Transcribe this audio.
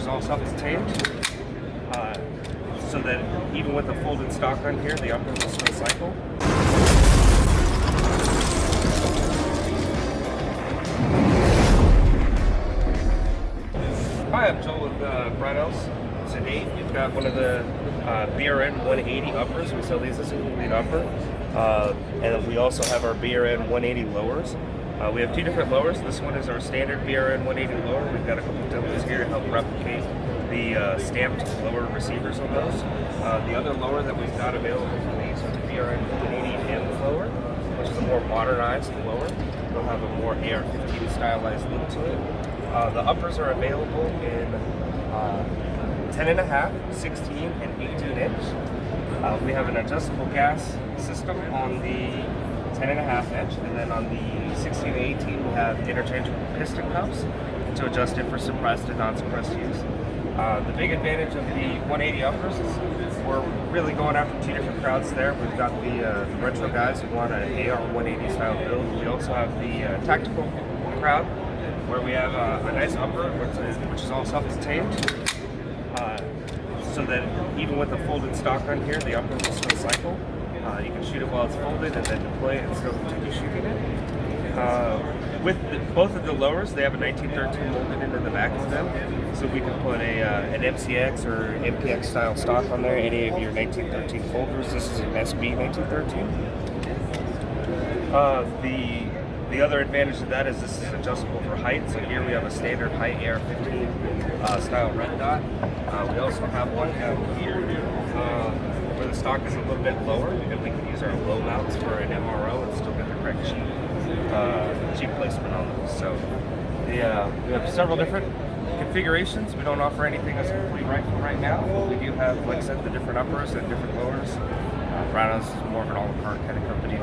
is all self-contained. Uh, so that even with a folded stock on here, the upper will still cycle. Hi, I'm Joel with uh, Brownells. Today we've got one of the uh, BRN 180 uppers. We sell these as a complete upper. Uh, and we also have our BRN 180 lowers. Uh, we have two different lowers. This one is our standard BRN 180 lower. We've got a couple of demos here to help replicate the uh, stamped lower receivers on those. Uh, the other lower that we've got available for these is the BRN 180M lower, which is a more modernized lower. It'll have a more AR-15 stylized look to it. Uh, the uppers are available in uh, 10 and a half, 16, and 18 inch. Uh, we have an adjustable gas system on the 10 and a half inch, and then on the 16 and 18 we have interchangeable piston cups to adjust it for suppressed and non-suppressed use. Uh, the big advantage of the 180 uppers is we're really going after two different crowds there. We've got the, uh, the retro guys who want an AR 180 style build. We also have the uh, tactical crowd where we have uh, a nice upper which is, which is all self-contained. Uh, so that even with a folded stock on here, the upper will still cycle. Uh, you can shoot it while it's folded and then deploy it and still continue shooting it. Uh, with the, both of the lowers, they have a 1913 molded into the back of them, so we can put a uh, an MCX or MPX style stock on there. Any of your 1913 folders. This is an SB 1913. Uh, the the other advantage of that is this is adjustable for height. So here we have a standard height AR-15 uh, style red dot. Uh, we also have one down here uh, the stock is a little bit lower, and we can use our low mounts for an MRO and still get the correct cheap, uh, cheap placement on those. So the, uh, we have several different configurations. We don't offer anything as a complete rifle right now, we do have, like I said, the different uppers and different lowers. Uh, is more of an all-in-part kind of company,